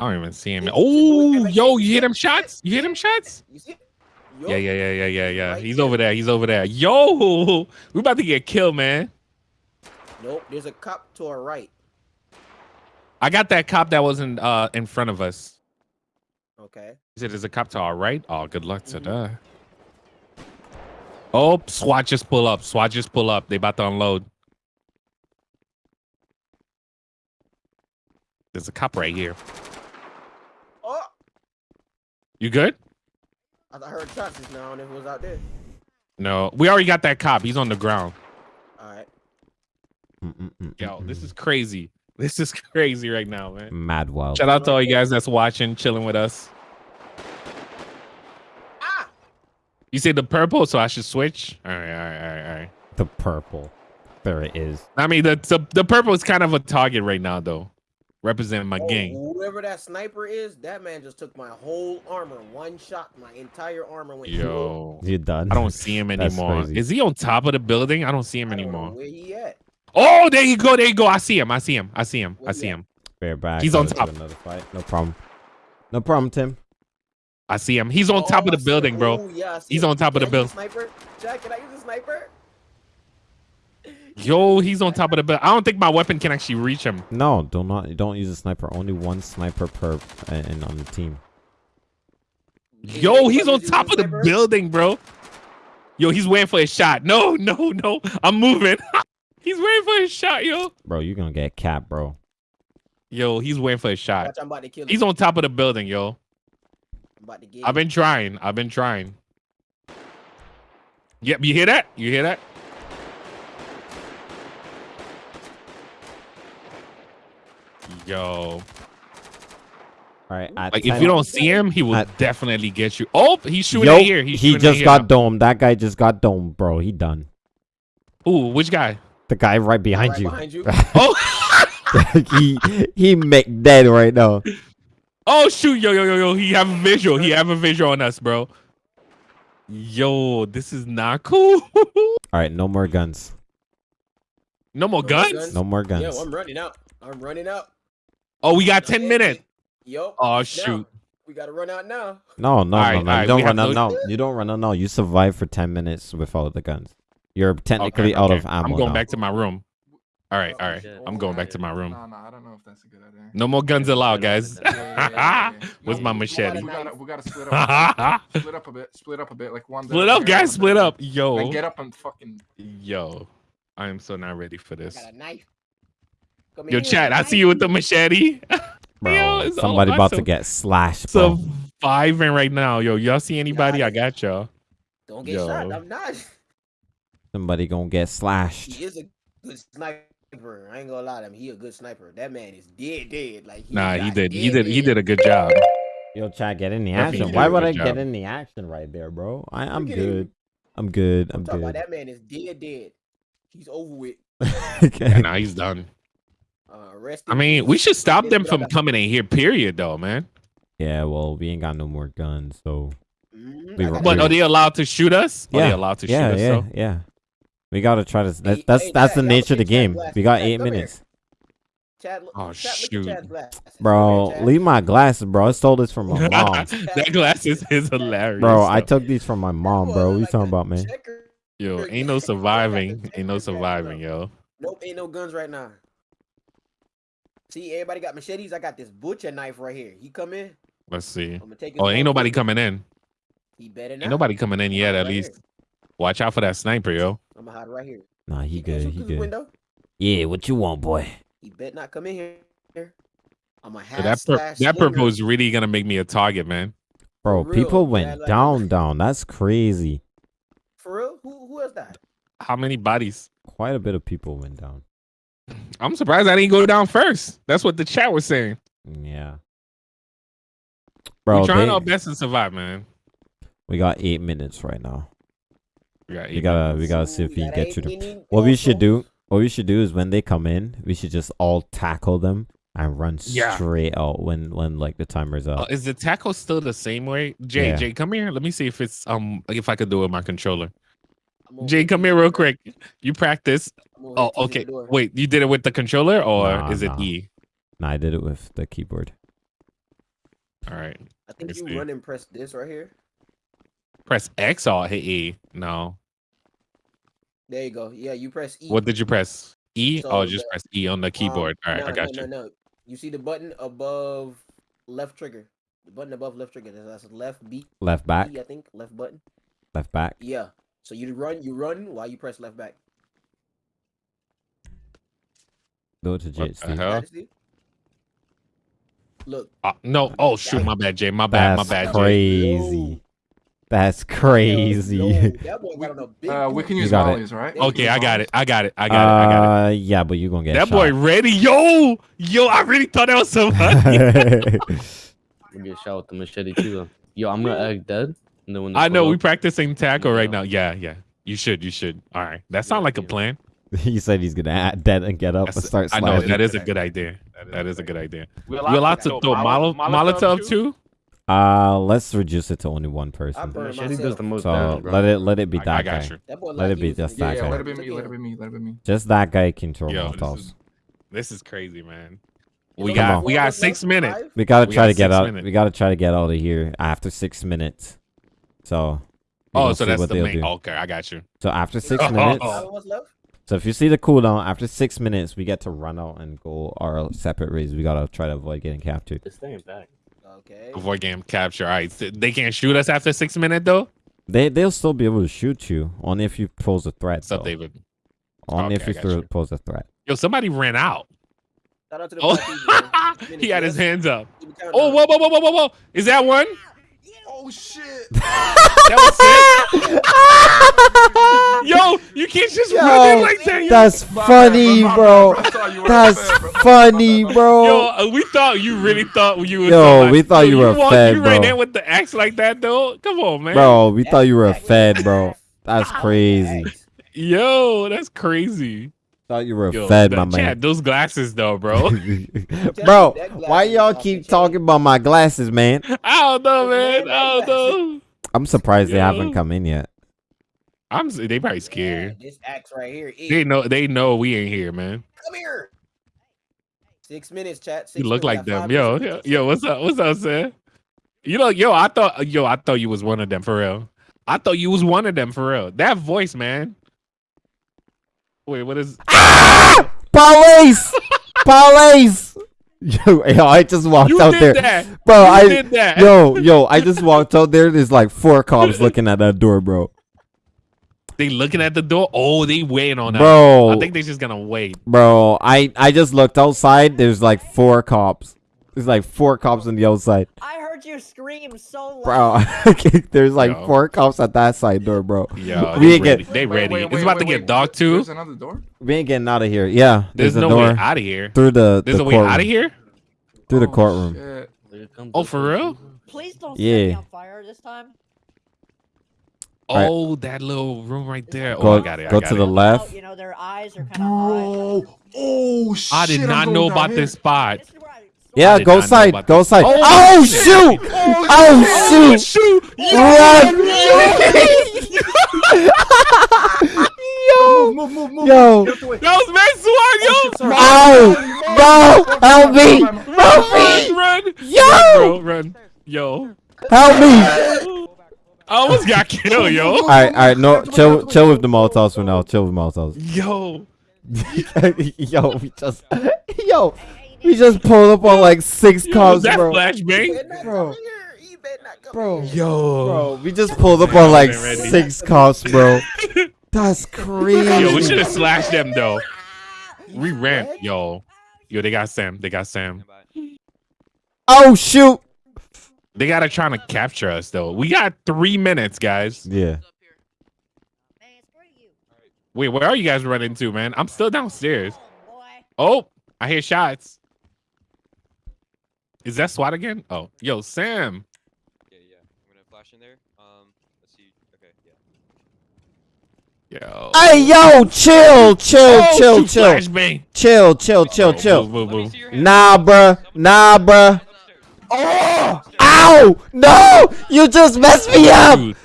I don't even see him. Oh, yo, you hit him shots? You hit him shots? You see? it? Yeah, yeah, yeah, yeah, yeah, yeah. He's over there. He's over there. Yo, we about to get killed, man. Nope. There's a cop to our right. I got that cop that was in uh in front of us. Okay. He said there's a cop to our right. Oh, good luck to that. Oh, SWAT just pull up. SWAT just pull up. They about to unload. There's a cop right here. You good? I heard shots just now, and it was out there. No, we already got that cop. He's on the ground. All right. Yo, this is crazy. This is crazy right now, man. Mad wild. Shout out to all you guys that's watching, chilling with us. Ah! You say the purple, so I should switch. All right, all right, all right, all right. The purple. There it is. I mean, the the, the purple is kind of a target right now, though, representing my Oh, gang. Whoever that sniper is, that man just took my whole armor. One shot, my entire armor went. Yo, You done? I don't see him anymore. Is he on top of the building? I don't see him I don't know anymore. Where he at? Oh, there you go, there you go. I see him. I see him. I see him. I see at? him. Fair back. He's on Let's top. Another fight. No problem. No problem, Tim. I see him. He's on top Oh, of the oh, building, him. bro. Ooh, yeah, He's him. on top of the building. Sniper? Jack, can I use a sniper? Yo, he's on top of the building. I don't think my weapon can actually reach him. No, do not. Don't use a sniper. Only one sniper per and on the team. Yo, he's on top of the building, bro. Yo, he's waiting for a shot. No, no, no. I'm moving. he's waiting for his shot, yo. Bro, you're gonna get capped, bro. Yo, he's waiting for a shot. Watch, I'm about to kill. He's on top of the building, yo. I'm about to get I've been trying. I've been trying. Yep, you hear that? You hear that? Yo, All right. Like if you don't see him, he will At- definitely get you. Oh, he's shooting Yo, here. He's he shooting at just got domed. That guy just got domed, bro. He done. Ooh, which guy? The guy right behind Right you. behind you. Oh, he he make dead right now. oh shoot, yo, yo, yo, yo. He have a visual. He have a visual on us, bro. Yo, this is not cool. All right, no more guns. no more guns. No more guns. Yo, I'm running out. I'm running out. Oh, we got ten minutes. Yo. Oh now, shoot. We gotta run out now. No, no, Alright, no, no. alright, You don't run out. no- No, you don't run out. No, you survive for ten minutes without the guns. You're Okay, technically out of ammo. I'm going now. back to my room. All right, oh, all right. shit. I'm going back to my room. Nah, nah, I don't know if that's a good idea. No more guns allowed, guys. Yeah, yeah, yeah, yeah. No, my machete? We gotta, we gotta split up. split up a bit. Split up a bit. Like one. Split up, guys. Split up. Yo. Then get up and fucking. Yo. I am so not ready for this. I got a knife. Come Yo, here, chat, I see you with the machete. Bro, Yo, somebody about to get slashed, bro. Surviving right now. Yo, y'all see anybody? I got y'all. Don't get Yo. shot. I'm not. Somebody gonna get slashed. He is a good sniper. I ain't gonna lie to him. He a good sniper. That man is dead, dead. Like he Nah, he got did. He dead, did. He did a good job. Yo, chat, get in the action. Why would I job. get in the action right there, bro? I, I'm Look at him. good. I'm good. I'm I'm good. that man is dead, dead. He's over with. Yeah, nah, he's done. Uh, I mean, we should stop them from coming in here. Period, though, man. Yeah, well, we ain't got no more guns, so Mhm, we were- But you. are they allowed to shoot us? Are they Yeah, allowed to yeah, shoot us? yeah, though? yeah. We gotta try to. That, Hey, that's hey, that's Chad, the nature of the Chad game. Glass. We got Chad, eight minutes, Chad, look, Oh, Chad, shoot. Look at Chad's glasses. bro. Here, Leave my glasses, bro. I stole this from my mom, that glasses is hilarious. bro. I took these from my mom, bro. What you Like talking about, man? Yo, ain't no surviving. Ain't no surviving, yo. Nope, ain't no guns right now. See, everybody got machetes. I got this butcher knife right here. He come in. Let's see. I'm gonna take Oh, ain't nobody coming in. He better not. Ain't nobody coming in yet. Right At here. least watch out for that sniper, yo. I'm gonna hide right here. Nah, he can't good. He good. window. Yeah, what you want, boy? He better not come in here. I'm a So half that per- that purple is really gonna make me a target, man. Bro, real, people man, went like- down, down. That's crazy. For real? Who who else died? How many bodies? Quite a bit of people went down. I'm surprised I didn't go down first. That's what the chat was saying. Yeah. Bro, We're trying they- our best to survive, man. we got eight minutes right now. We, got We gotta, minutes. we gotta see if Ooh, we can get ain't to the. What we should do, what we should do is when they come in, we should just all tackle them and run Yeah. straight out when, when like the timer's Uh, up. is the tackle still the same way? Jay, Yeah. Jay, come here. Let me see if it's um if I could do it with my controller. I'm Jay, come here real quick. You practice. Oh, here to the okay. Wait, you did it with the controller or Nah, is it nah. E? Nah, I did it with the keyboard. All right. I think me you see. run and press this right here. Press X or hit E? No. There you go. Yeah, you press E. What did you press? E So or just the- press E on the keyboard? Um, All right, no, I got no, you. No, no, You see the button above left trigger. The button above left trigger. That's left B. Left back, B, I think left button. left back. Yeah. So you run, you run while you press left back. Do it to What Jit, the Steve. hell? Steve? Look, Uh, no. Oh shoot, my bad, Jay. My bad. That's my bad, Jay. crazy. That's yo, crazy. that boy got on a big. Uh, we can use got it. volleys, right? Okay, I got it. I got it. I got it. I got it. Uh, yeah, but you gonna get That shot. boy ready. Yo, yo, I really thought that was somebody. We get shot with the machete too. Yo, I'm gonna act dead. And then when they I know we practicing tackle right now. Yeah, yeah. You should. You should. All right. That sounds like a plan. he said he's gonna add dead and get up and That's- start I know that is a good idea. That is a good idea. We We allowed to throw Molo- Molotov too? Uh, let's reduce it to only one person. burned machete does the most So damage, let it let it be I, that I got guy. That Let like it be just that Yeah, guy. let it be me. Let it be me. Let it be me. Just that guy can throw Yo, this molotovs. is this is crazy, man. We only got on. we got six minutes. We gotta We try to get six out. minutes. We gotta try to get out of here after six minutes. So. Oh, so that's what the main. do. Okay, I got you. So after six oh. minutes. Five of us left? So if you see the cooldown after six minutes, we get to run out and go our separate ways. We gotta try to avoid getting captured. They're staying back. Okay. Avoid game capture. All right. They can't shoot us after six minutes though. They they'll still be able to shoot you only if you pose a threat. What's up, though. David? Only Okay, if you throw, you. pose a threat. Yo, somebody ran out. Shout out to the Oh, black people, man. he had his hands up. left. Keep it counting Oh, down. whoa, whoa, whoa, whoa, whoa, whoa! Is that one? Oh shit! That was it. Yo, you can't just run in like that. That's My bad, funny, my bro. bad, I saw thought you were That's a fed, bro. funny, bro. Yo, uh, we thought you really thought you was. Yo, somebody. we thought Yo, you were a walked- fed, You ran bro. in with the axe like that, though. Come on, man. Bro, we thought you were a fed, bro. That's crazy. Yo, that's crazy. Thought you were a Yo, fed, that- my man. Chad, those glasses, though, bro. Bro, why y'all keep talking about my glasses, man? I don't know, man. I don't know. I'm surprised they haven't come in yet. I'm. s- They probably scared. This axe right here. Is, They know. They know we ain't here, man. Come here. Six minutes, chat. Six You look minutes, like them, yo, yo. Yo, what's up? What's up, Sam? You know, yo, I thought, yo, I thought you was one of them for real. I thought you was one of them for real. That voice, man. Wait, what is? Ah! Police! Police! Yo, yo, I just walked You out did there. that. Bro, You I did that. Yo, yo, I just walked out there. There's like four cops looking at that door, bro. They looking at the door. Oh, they waiting on that. Bro. I think they're just gonna wait. Bro, I I just looked outside. There's like four cops. There's like four cops on the other side. I heard you scream so loud. Bro, loud. there's like Yo. four cops at that side door, bro. Yeah, we ain't ready. get They ready. wait, it's about wait, to get wait, dog too. There's another door. we ain't getting out of here. Yeah, There's, there's, no a way door out of here. through the There's the a way courtroom. out of here. Through the Oh, courtroom. shit. Oh, for real? Please don't set me Yeah. on fire this time. Alright. Oh, that little room right there. Oh, Go I got it. I go got to it. the Oh, left. you know their eyes are kind of high. Bro. Oh shit. I did not know about here. this spot. Yeah, go side. Go this. side. Oh, Oh, shit. Oh, oh, shoot! Oh, shoot! shoot! Yo! Move, move, move. Yo! Get out the way. That was Max Swan, yo! Ow! No! Help me! Help me! run! Yo! Run, run. Yo. Help me! I almost got killed, yo. All right, all right. No, chill, chill with the Molotovs for now. Chill with Molotovs. Yo. yo, we just, yo, we just pulled up on like six Was cops, bro. flashbang? Bro, bro, Yo. bro, we just pulled up on like six cops, bro. That's crazy. Yo, we should have slashed them, though. We ran. Yo. Yo, they got Sam. They got Sam. Oh shoot! They gotta try to capture us, though. We got three minutes, guys. Yeah. Wait, where are you guys running to, man? I'm still downstairs. Oh, I hear shots. Is that SWAT again? Oh, yo, Sam. Yeah, yeah. I'm gonna flash in there. Um, let's see. Okay, yeah. Yo. Hey, yo, chill, chill, Oh, chill, shoot, chill, flashbang. chill, chill, chill, Oh, chill. Move, move, move. Nah, bruh. Nah, bruh. Oh! Ow! No! You just messed me up! Dude.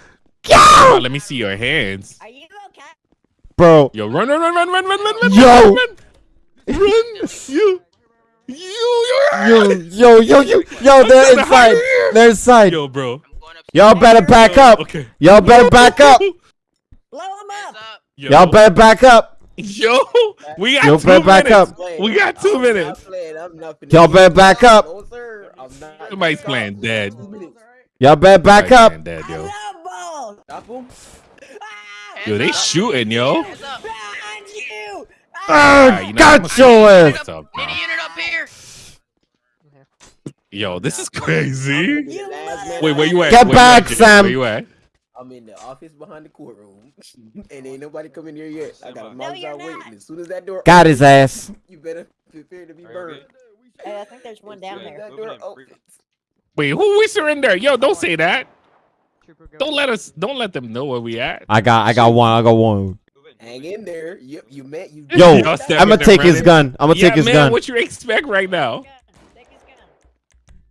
Yo! Oh, let me see your hands. Are you okay? Bro. Yo, run, run, run, run, run, run, run, run, Yo. run, run, run. You, you, Yo, yo, yo, yo, yo, they're gonna inside. They're inside. yo, bro. Y'all better back up. Okay. Y'all better back up. Blow him up. Y'all better back up. Yo, we got Yo, two better back minutes. up. We got two I'm minutes. Not playing, I'm not finna Y'all better back up. No, sir. I'm not. Somebody's playing dead. Two. Y'all better back up. Playing dead, yo. Love balls. Stop him. Yo, they shooting, yo. Behind you. Ah, Alright, you know, I'ma got your ass. what's up now. Up here. Yo, this is crazy. The last man Wait, where you at? Get Where you back, at, Jay? Sam. Where you at? I'm in the office behind the courtroom, and ain't nobody coming here yet. I got a No, mouse you're out waiting. As soon as that door, Got his ass. you better prepare to be burned. Hey, I think there's one down there. That door opens. Wait, who we surrender? Yo, don't say that. Don't let us. Don't let them know where we at. I got, I got one. I got one. Hang in there. You, you met you. Yo, I'm gonna there take his gun. I'm gonna yeah, take his man, gun. What you expect right now? Take his gun.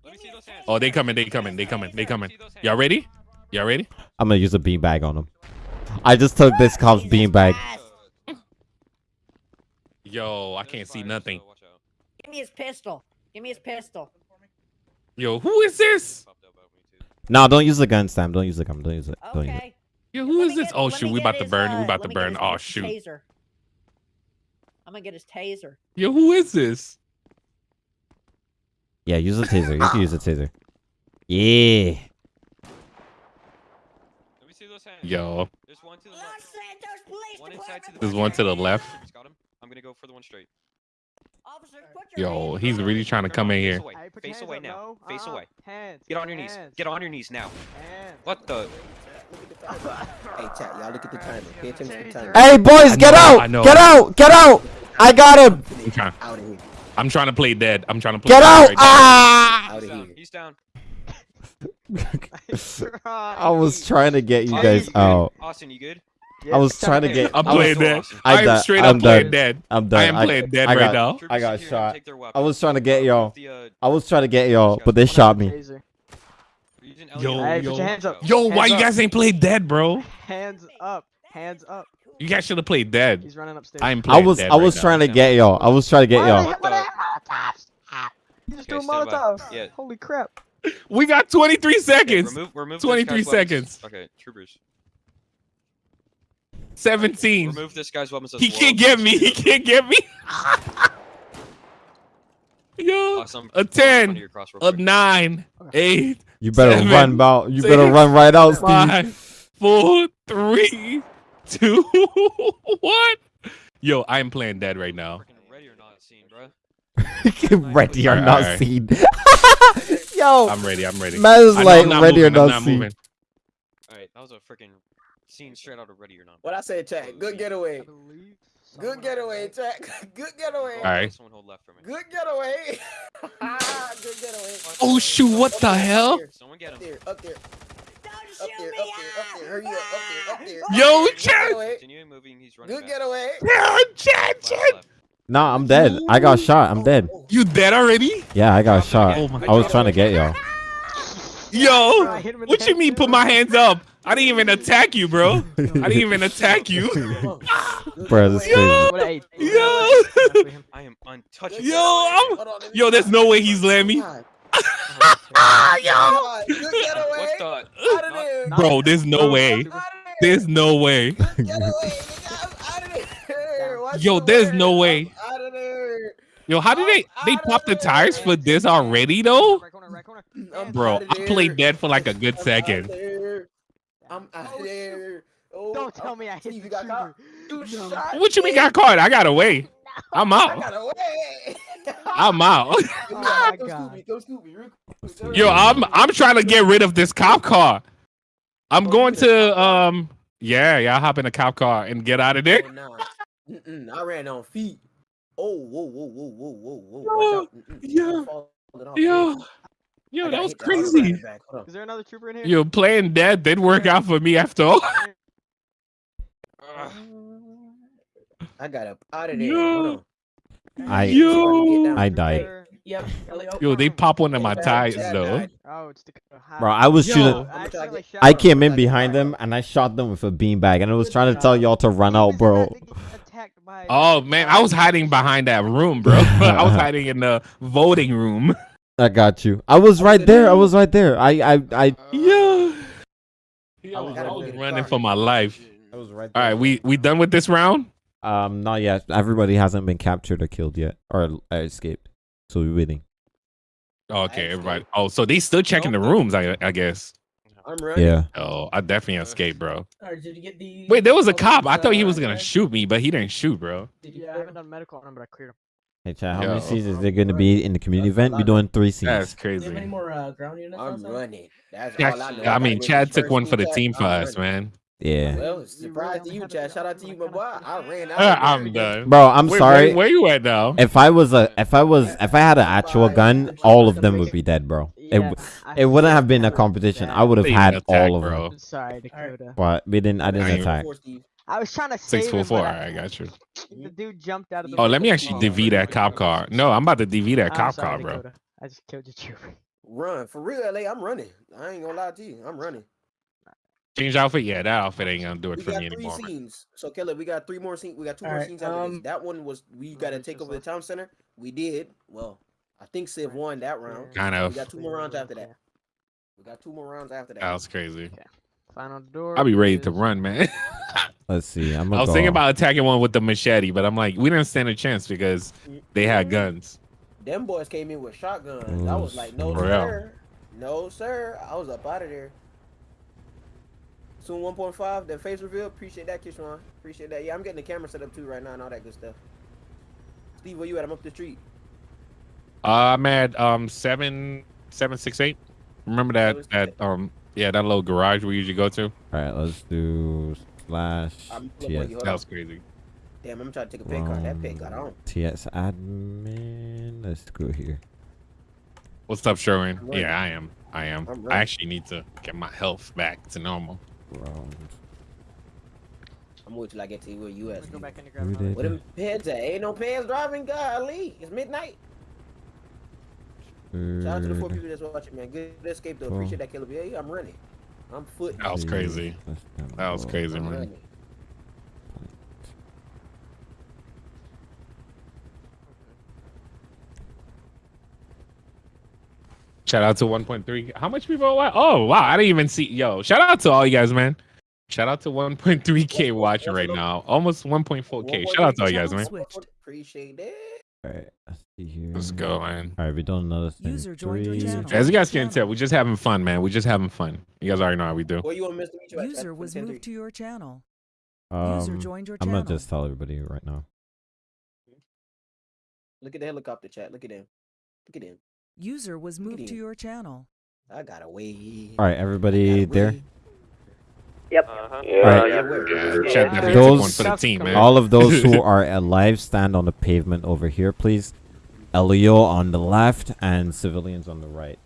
Let me see those hands. Oh, they coming. They coming. They coming. They coming. Y'all ready? Y'all ready? I'm gonna use a beanbag on him. I just took this cop's Jesus beanbag. Yo, I can't see nothing. So watch out. Give me his pistol. Give me his pistol. Yo, who is this? Popped up about me too. No, don't use the gun, Sam. Don't use the gun. Don't use it. Don't use it. Okay. Yo, who Let is this? get- Oh shoot, we get about to burn. uh, We about to burn. his Oh shoot. Taser. I'm gonna get his taser. Yo, who is this? Yeah, use the taser. You can use the taser. Yeah. Let me see those hands. Yo, There's one to the Los left. Santos Police One inside to the there's one to the left. Got him. I'm gonna go for the one straight. Officers, put your Yo, he's really trying to come in Face here. away. Face away now. Face away. Get on your knees. Get on your knees now. What the? Hey, chat. Y'all look at the timer. Pay attention to the timer. Hey, boys, get out! I know. Get out! Get out! I got him. I'm trying. Out of here. I'm trying to play dead. I'm trying to play Get out. right. Ah! Out of He's here. down. He's down. I was trying to get you Austin, guys you out. Austin, you good? I was trying to get. I'm playing dead. Austin. I am straight up playing dead. I'm done. I am playing dead right now. I got Troopers in shot. I was trying to get y'all. Uh, I was trying to get y'all, but they shot me. Using Yo, Elliot. yo, Put your hands up. yo, why Hands you guys ain't played dead, bro? Hands up. Hands up. You guys should have played dead. He's running upstairs. I'm I playing was dead I was right trying now. to get y'all. I was trying to get y'all. What the? He just Okay, threw a. Molotov. Yeah. Holy crap. We got 23 Okay, seconds. remove, remove this 23 guy's weapons. seconds. Okay, troopers. 17. Remove this guy's weapons as He well. can't get me. He can't get me. Yo, Awesome. a Put it in front 10, of your a 9, 8, You better seven, run, Bow. You better six, run right out, Steve. five, four, three, two, one. Yo, I'm playing dead right now. Ready or not seen, bro. ready or not alright. seen. Yo, I'm ready. I'm ready. Man is like I'm not ready or moving, I'm not not seen. moving. Alright, that was a freaking scene straight out of Ready or Not. What I say, chat. Good getaway. Good getaway, chat. Good getaway. Alright. Someone hold left for me. Good getaway. Good getaway. Oh shoot! What the hell? Someone get Up him. there, up there. Up there, up there, up there. Hurry up, up there, up there. Yo, Good chat. getaway. Continue moving. He's running Good getaway. Yo, chat, chat. Nah, I'm dead. I got shot. I'm dead. You dead already? Yeah, I got shot. Oh my I was trying to get y'all. Yo, what you mean? Put my hands up. I didn't even attack you, bro. I didn't even attack you. Bro, this is crazy. Yo, I am untouchable. yo, I'm, yo. There's no way he's letting me. Oh yo. Good getaway. Out of there. Bro, there's no way. There's no way. Getaway. nigga. Out of there. Watch Yo, there's no way. Out of there. Yo, how did they they pop the tires for this already though? I'm Bro, I played dead for like a good second. There. I'm out of there. Oh, Don't tell me I hit you got caught. trooper. You shot What you mean got caught? I got away. I'm out. I got away. I'm out. Come my God. me, come scoop me, real quick. Yo, I'm I'm trying to get rid of this cop car. I'm going to um yeah, yeah, I'll hop in a cop car and get out of there. Oh, nah. Mm-mm, I ran on feet. Oh, whoa, whoa, whoa, whoa, whoa, whoa. Watch out. Yeah. I'm falling off. Yo, I yo, that was hit the auto crazy. right back. Hold on. Is there another trooper in here? Yo, playing dead did work out for me after all. I got up out of there. Yo. Hold on. I Yo, I died. Yep. yo, they pop one of my tires though. Oh, it's the. Bro, I was Yo. shooting. I I came in behind them and I shot them with a beanbag and I was trying to tell y'all to run out, bro. Oh man, I was hiding behind that room, bro. I was hiding in the voting room. I got you. I was right there. I was right there. I I I. Yo, I I was was running running for my life. I was right There. All right, we we done with this round? Um, not yet. Everybody hasn't been captured or killed yet, or uh, escaped. So we're waiting. Okay, everybody. Oh, so they still checking the rooms, I I guess. I'm running. Yeah. Oh, I definitely escaped, bro. Alright, did you get the? Wait, there was a cop. I uh, thought he was gonna shoot me, but he didn't shoot, bro. Yeah, I haven't done medical on him, but I cleared him. Hey, Chad, how Yo. many seasons is there going to be in the community event? We're doing three seasons. That's Do you have any crazy. more uh, ground units? I'm outside? running. That's Yeah, all I know. I mean, get Chad this took one for the team team for us, man. Yeah. Well, surprise to you, Chad. Shout out to you, my boy. I ran out. Uh, I'm done. Bro, I'm Wait, sorry. Where, where you at now? If I was a, if I was, if I had an actual gun, all of them would be dead, bro. It, Yeah, w- I it wouldn't have been a that. competition. I would have had attack, all of bro. them. Sorry, Dakota. But we didn't. I didn't Alright. attack. Four, Steve. I was trying to Six save four him, four. but All I- I got you. the dude jumped out of the. Oh, let me actually DV that cop car. No, I'm about to DV that I'm cop sorry, car, bro. Dakota. I just killed your trooper. Run for real, LA. I'm running. I ain't gonna lie to you. I'm running. Change outfit? Yeah, that outfit ain't gonna do it We for got me three anymore. man. scenes. So Kelly, we got three more scenes. We got two more Alright, scenes after um, this. That one was we got to take over the town center. We did. Well, I think Civ won that round. Kind of. We got two more rounds after that. We got two more rounds after that. That was crazy. Final door. I'll be ready to run, man. Let's see. I'm I was go. thinking about attacking one with the machete, but I'm like, we didn't stand a chance because they had guns. Them boys came in with shotguns. I was like, no For real. sir, no sir. I was up out of there. Soon 1.5, that face reveal. Appreciate that, Kishwan. Appreciate that. Yeah, I'm getting the camera set up too right now and all that good stuff. Steve, where you at? I'm up the street. Uh, I'm at um seven seven six eight. Remember that that um yeah that little garage we usually go to. All right, let's do slash I'm pulling up. TS. Hold That was crazy. Damn, I'm trying to take a pay card. That pay got on. TS admin. Let's go here. What's up, Sherwin? Yeah, I am. I am. I'm I ready. actually need to get my health back to normal. Round. I'm waiting till I get to where you at. Go back in and Who grab did Where them peds at? Ain't no pants driving. Golly, it's midnight. Shout out to the four Third. people that's watching, man. Good escape though. Four. Appreciate that, Caleb. Yeah, yeah, I'm running. I'm foot. That was crazy. That was crazy, I'm man. running. Shout out to 1.3. How much people watch? Oh wow, I didn't even see. Yo, shout out to all you guys, man. Shout out to 1.3k watching right now. Almost 1.4k. Shout out to all you guys, man. Switched. Appreciate that. Alright, let's see here. Let's go, man. Alright, we're doing another thing. User joined your channel. As you guys can tell, we're just having fun, man. We're just having fun. You guys already know how we do. Where you want Mr. Meet? User At was moved to your channel. User Um, joined your I'm gonna just tell everybody right now. Look at the helicopter chat. Look at him. Look at him. User was moved to your channel. I got away. Alright, everybody there? Yep. Uh-huh. Alright. Yeah, Chad definitely took Those- one for the team, man. All of those who are alive stand on the pavement over here, please. Elio on the left and civilians on the right.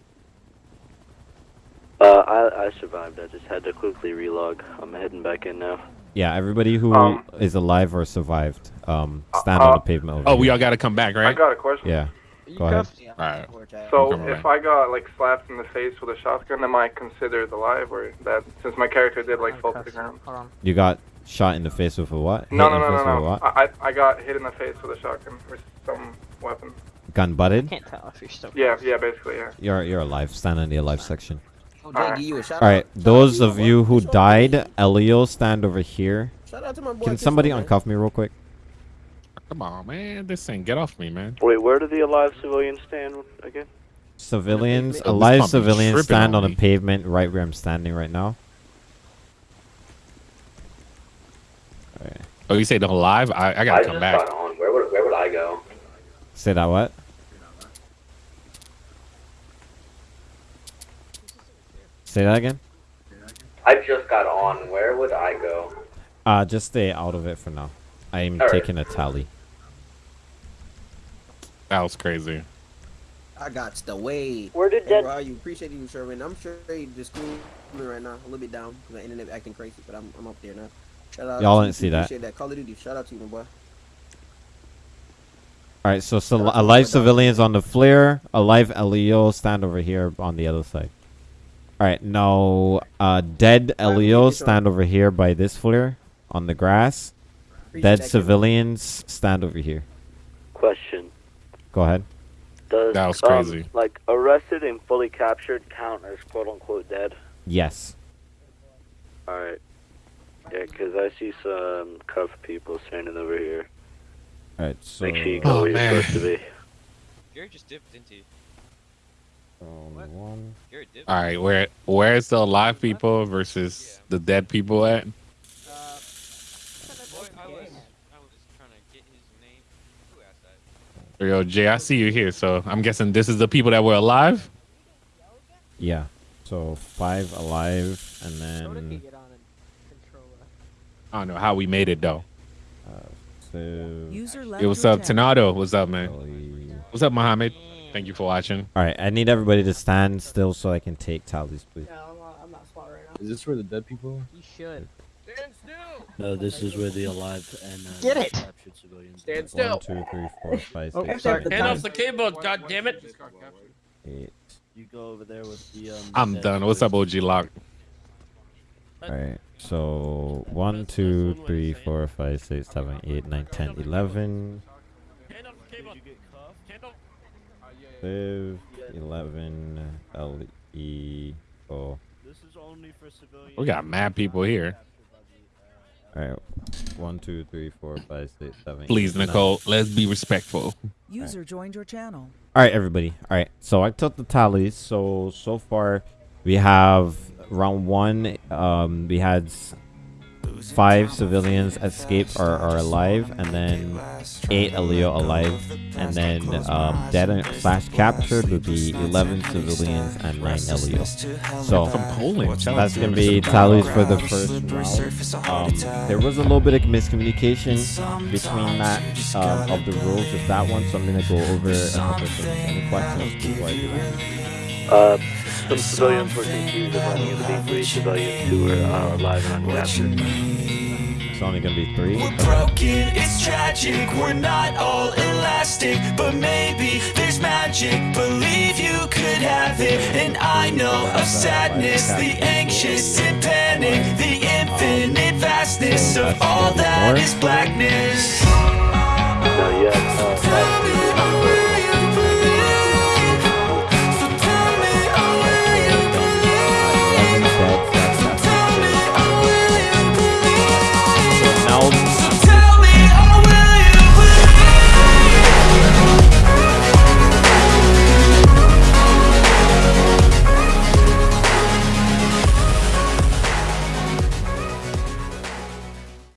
Uh, I, I survived. I just had to quickly relog. I'm heading back in now. Yeah, everybody who is Um, alive or survived, um, stand on the pavement over Oh, we all got to come back, right? I got a question. Yeah. Go ahead. All right. So Come if. I got like slapped in the face with a shotgun, am I considered alive or that? Since my character did like oh, fall to the ground. Hold on. You got shot in the face with a what? No, no, no, no, no. what? I I I got hit in the face with a shotgun or some weapon. Gun butted? Can't tell if you're still. Yeah, yeah, basically, yeah. You're you're alive. Stand in the alive section. Oh, Jay, give you a shout All right, those of you who died, Elio, stand over here. Shout out to my boy. Can somebody uncuff me real quick? Come on, man. This thing, get off me, man. Wait, where do the alive civilians stand again? Civilians, This alive civilians stand on on me. the pavement right where I'm standing right now. Alright. Oh, you say the alive? I, I gotta come back. on. Where would where would I go? Say that what? Say that again? I just got on. Where would I go? Uh, just stay out of it for now. I am Alright. taking a tally. That was crazy. I got the way. Where did Hey, that- Where are you? Appreciate you, Sherwin. I'm sure you just cool me right now. A little bit down because my internet acting crazy, but I'm, I'm up there now. Shout out Y'all to didn't see that. Appreciate that. Call of Duty. Shout out to you, my boy. Alright, so, so alive civilians on the flare, alive Elio stand over here on the other side. Alright, now uh, dead Elio stand over here by this flare on the grass. Dead civilians stand over here. Question: Go ahead. Does That was um, crazy. like arrested and fully captured count as quote unquote dead? Yes. All right. Yeah, because I see some cuffed people standing over here. Alright, so Make sure you go Oh, where you're supposed to be. Gary just dipped, didn't um, one. All right, where where's the alive people versus the dead people at? Boy, I was, I was trying to get his name. Who asked that? Yo, Jay, I see you here, so I'm guessing this is the people that were alive. Yeah. So five alive and So did he then get on and control I don't know how we made it though. uh, so User left Hey, what's up, channel. Tornado? What's up, man? Ellie. What's up, Mohammed? Thank you for watching. Alright, I need everybody to stand still so I can take tallies, please. No, I'm not, I'm not spot right now. Is this where the dead people are? You should. No, this is where the alive and uh, Get it! captured civilians. Stand are. still. One, two, three, four, five, Oh, six, sorry. seven, Hand eight, off the keyboard, god damn it. eight. You go over there with the. Um, I'm dead done. What's up, OG Lock? Alright, so one, two, three, four, five, six, seven, eight, nine, ten, eleven, Hand off the keyboard. Hand off. five, eleven, L E O. This is only for civilians. We got mad people here. Alright, one, two, three, four, five, six, seven. Please, eight, nine. Nicole, let's be respectful. User joined your channel. All right, everybody. All right, so I took the tallies. So so far, we have round one. Um, we had s- five civilians escaped or are alive, and then eight Leo alive, and then um, dead and slash captured would be 11 civilians and nine Leo. So From Poland. That's gonna be tallies for the first round. Um, there was a little bit of miscommunication between that um, of the rules with that one, so I'm gonna go over a couple of. Any questions before I do that? Uh, some civilians were confused of running into the three civilians who were uh, alive and uncaptured. It's only gonna be three. We're broken, it's tragic, we're not all elastic But maybe there's magic, believe you could have it. And I know of sadness, the anxious and panic The infinite vastness of all that is blackness